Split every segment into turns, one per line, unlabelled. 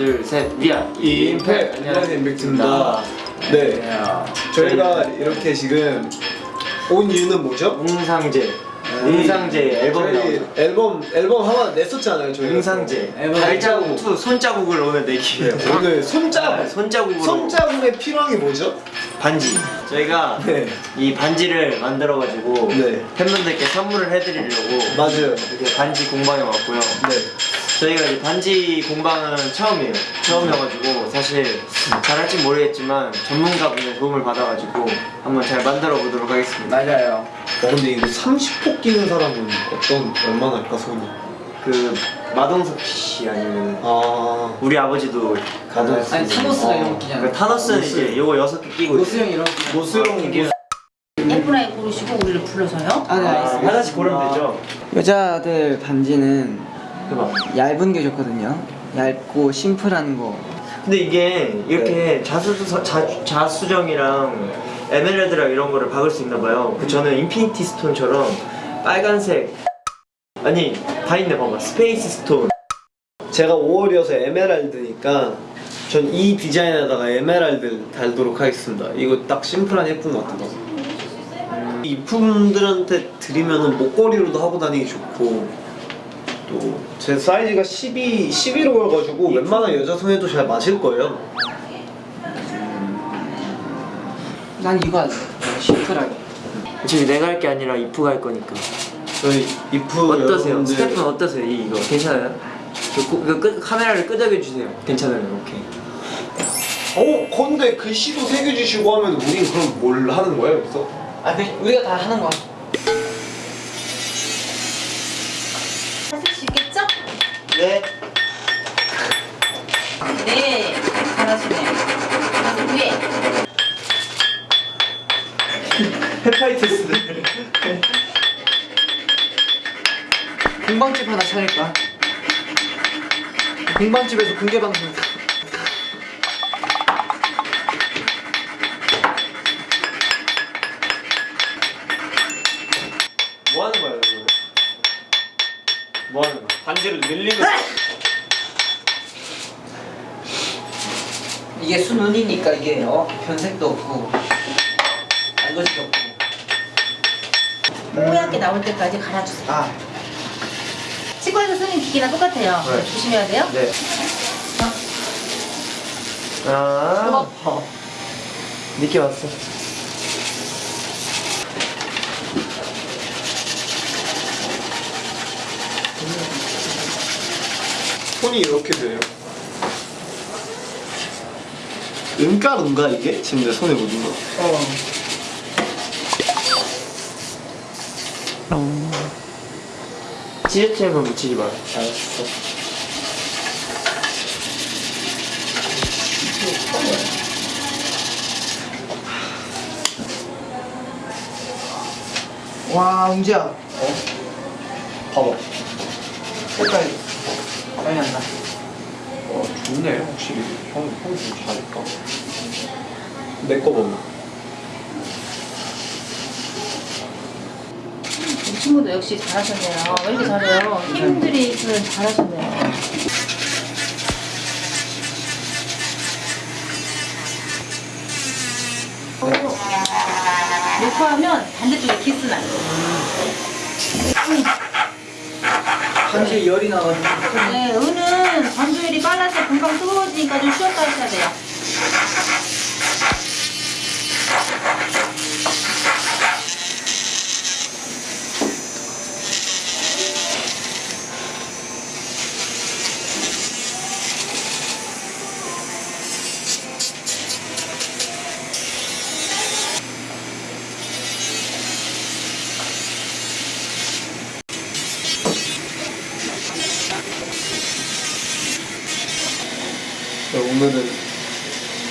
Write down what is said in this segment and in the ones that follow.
둘 셋. 위아
임팩. 안녕하세요. 임팩트입니다. 네. 저희가 이렇게 지금 온 이유는 뭐죠?
웅상제 웅상제 앨범
저희
나오죠.
앨범 앨범 하나 냈었잖아요 저희 앨범
발자국. 투 손자국을 오늘 내기 위해
오늘 손자국.
손자국으로.
손자국에 필요한 게 뭐죠?
반지. 저희가
네.
이 반지를 만들어가지고
네.
팬분들께 선물을 해드리려고
맞아요.
이렇게 반지 공방에 왔고요.
네.
저희가 이제 반지 공방은 처음이에요. 처음이어가지고 사실 잘할지 모르겠지만 전문가분의 도움을 받아가지고 한번 잘 만들어 보도록 하겠습니다.
맞아요.
어 근데 이거 30폭 끼는 사람은 어떤 얼마나 할까 손이
그 마동석 씨 아니면
아
우리 아버지도 가든
아니 타노스가 이런
거그
끼잖아.
타노스는 이제 요거 여섯 개 끼고
노스 형 이런 거.
예쁜 아이 고르시고 우리를 불러서요.
아, 네,
아,
알겠습니다.
하나씩 고르면 되죠
여자들 반지는
해봐
얇은 게 좋거든요. 얇고 심플한 거.
근데 이게 이렇게 자수, 자, 자수정이랑 에메랄드랑 이런 거를 박을 수 있나 봐요 그 저는 Infinity Stone처럼 빨간색 아니 다 있네 봐봐 Space Stone
제가 5월이어서 에메랄드니까 전 이 디자인에다가 에메랄드 달도록 하겠습니다. 이거 딱 심플한 예쁜 것 같아서. 이품들한테 드리면은 목걸이로도 하고 다니기 좋고 또 제 사이즈가 12, 11호여가지고 웬만한 여자 손에도 잘 맞을 거예요.
난 이거 할래. 심플하게.
지금 내가 할 게 아니라 이프가 할 거니까
저희 이프
어떠세요?
여러분들
스태프는 어떠세요? 이, 이거 괜찮아요? 그, 고- 그 끄, 카메라를 끄덕여 주세요 괜찮아요 오케이
어? 근데 글씨도 새겨주시고 하면 우린 그럼 뭘 하는 거예요 여기서?
아, 그 우리가 다 하는 거야.
하실 수 있겠죠?
네
네,
공방집 하나 차릴까? 공방집에서 공개 방송.
뭐 하는 거야 이거? 뭐 하는 거야? 반지를 늘리는 거야?
이게 순운이니까 이게 어 변색도 없고 알거지도 없고.
뽀얗게 나올 때까지 갈아주세요.
아,
치과에서 쓰는 기기랑 똑같아요.
네.
조심해야 돼요.
네 아,
어.
늦게 왔어
손이 이렇게 돼요. 은가루인가 이게? 지금 내 손에 묻은 거.
지르체만 묻히지 마 알았어
와, 웅지야.
봐봐.
색깔 많이 난다.
어, 좋네, 확실히. 형, 형좀 잘했다. 내 거 보면.
친구도 역시 잘하셨네요. 왜 이렇게 잘해요? 힘들이 있으면 잘하셨네요. 어, 녹화하면 반대쪽에 안 돼요.
반지에 열이 나가지고.
네, 은은 전조율이 빨라서 금방 뜨거워지니까 좀 쉬었다 하셔야 돼요.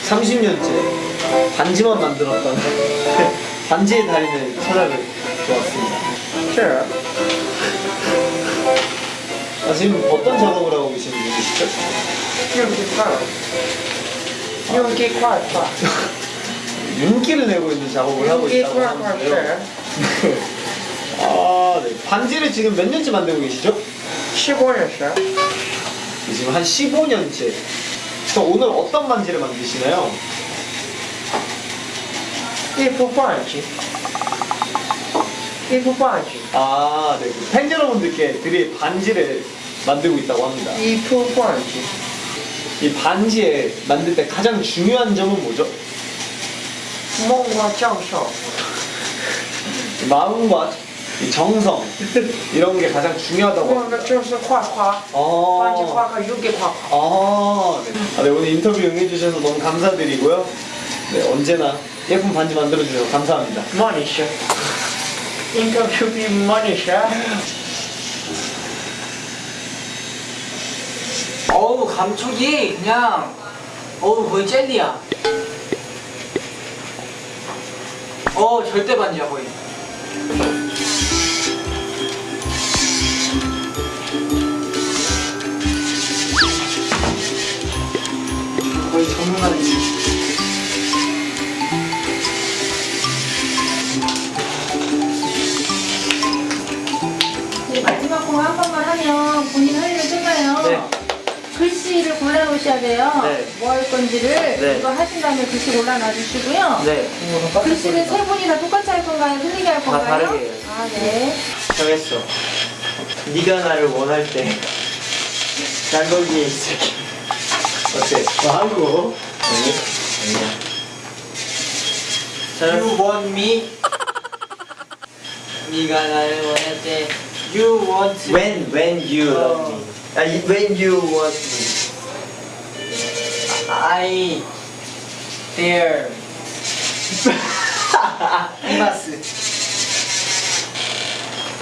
30년째 반지만 만들었던 반지의 달인을 찾아뵙 왔습니다.
Sure.
아, 지금 어떤 작업을 하고 계시는 분이시죠?
윤기 파. 윤기 파, 파.
윤기를 내고 있는 작업을 하고 있다고 하는데요. 아, 네. 반지를 지금 몇 년째 만들고 계시죠?
15년이요?
지금 한 15년째 자, 오늘 어떤 반지를 만드시나요?
예쁜 반지 예쁜 반지
아, 네. 팬 여러분들께 드릴 반지를 만들고 있다고 합니다
예쁜 반지
이 반지에 만들 때 가장 중요한 점은 뭐죠?
마음과
정성 마음과 정성 이런 게 가장 중요하다고.
화화. 화화가 육개 화.
아, 네. 아, 네. 오늘 인터뷰 응해주셔서 너무 감사드리고요. 네, 언제나 예쁜 반지 만들어 주셔서 감사합니다.
머니셔. 인터뷰 비 머니셔.
어우 감촉이 그냥 어우 거의 젤리야. 어 절대 반지야 거의.
돼요.
네.
뭐 할 건지를
네.
이거 하신 다음에 글씨 골라놔 주시고요.
네,
글씨를 세 분이 다 똑같이 할 건가요? 틀리게 할 건가요?
다르게 해요.
아, 네.
정했어. 네가 나를 원할 때, 난 거기에 있을게. 어때?
아이고.
아니야.
You
자,
want me 네가 나를 원할 때 You want me
when when you love me. 아, 이- when you want me.
I there 이마스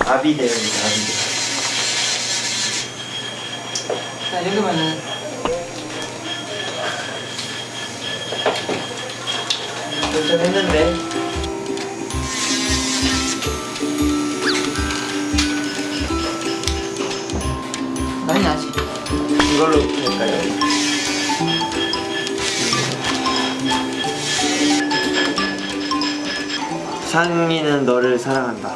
아비데입니다. 아비데.
자, 이 정도면은
좀 했는데.
많이 나지.
이걸로 될까요? 상민은 너를 사랑한다.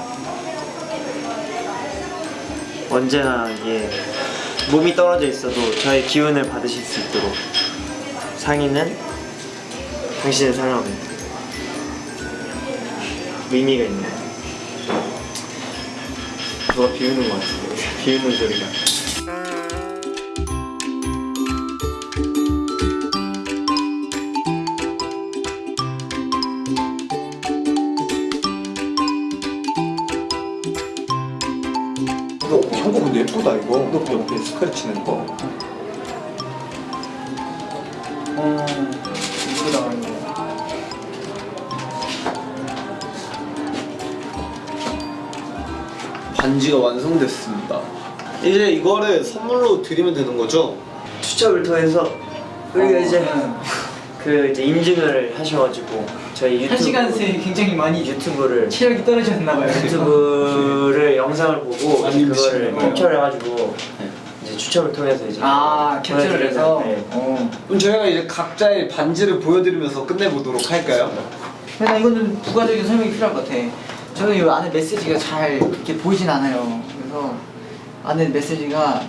언제나 예 몸이 떨어져 있어도 저의 기운을 받으실 수 있도록 상인은 당신을 사랑합니다. 의미가 있네요. 누가 비우는 것 같은데 비우는 소리가.
근데 예쁘다 이거. 너 옆에 스크래치는 거.
어, 이쁘다 이거.
반지가 완성됐습니다. 이제 이거를 선물로 드리면 되는 거죠?
추첨을 통해서 우리가
어,
이제
네.
그 이제 인증을 하셔가지고 저희 유튜브
한 시간 새 굉장히 많이
유튜브를
체력이 떨어졌나 봐요.
유튜브를 영상을 보고 그거를. 캡처를 해가지고 이제 추첨을 통해서 이제
아 캡처를 해서.
네.
어.
그럼 저희가 이제 각자의 반지를 보여드리면서 끝내보도록 할까요?
근데 이거는 부가적인 설명이 필요할 것 같아. 저는 이 안에 메시지가 잘 이렇게 보이진 않아요. 그래서 안에 메시지가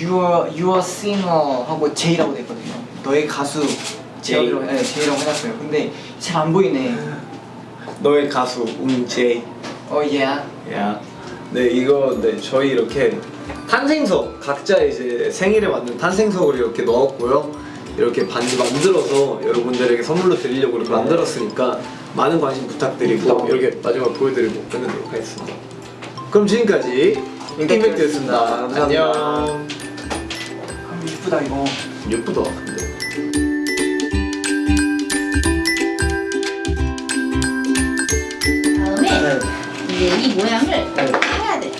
Your Your Singer 하고 J라고 돼 있거든요. 너의 가수 J라고 네, J라고 해놨어요. 근데 잘 안 보이네.
너의 가수 웅제이.
어 예.
야. 네 이거 네 저희 이렇게 탄생석 각자 이제 생일에 맞는 탄생석을 이렇게 넣었고요. 이렇게 반지 만들어서 여러분들에게 선물로 드리려고 이렇게 만들었으니까 많은 관심 부탁드리고 이렇게 마지막 보여드리고 끝내도록 하겠습니다. 그럼 지금까지 임팩트였습니다. 안녕.
아, 이쁘다 이거.
예쁘다.
모양을 해야 돼.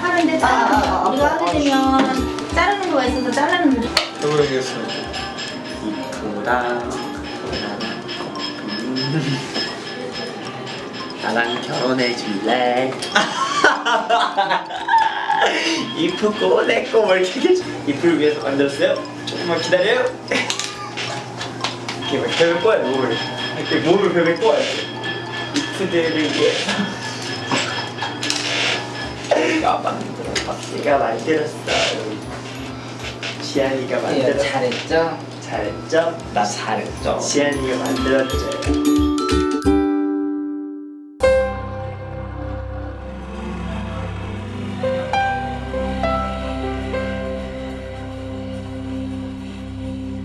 하는데
아, 아, 아,
자르는 우리가
아,
하게 되면 자르는 거가 있어서 자르는 거.
해보겠습니다.
이쁘다 나랑 결혼해 줄래? 이쁘고 뭘 이렇게 해줘 이쁠 위해서 만들었어요? 조금만 기다려요 이렇게 막 벽을 꼬아요 몸을 이렇게 몸을 벽에 꼬아요 이쁘들을 위해 서 내가 만들었어 내가 만들었어 지안이가
예,
만들었어
잘했죠.
살점
나 잘했죠.
지안이가 만들었죠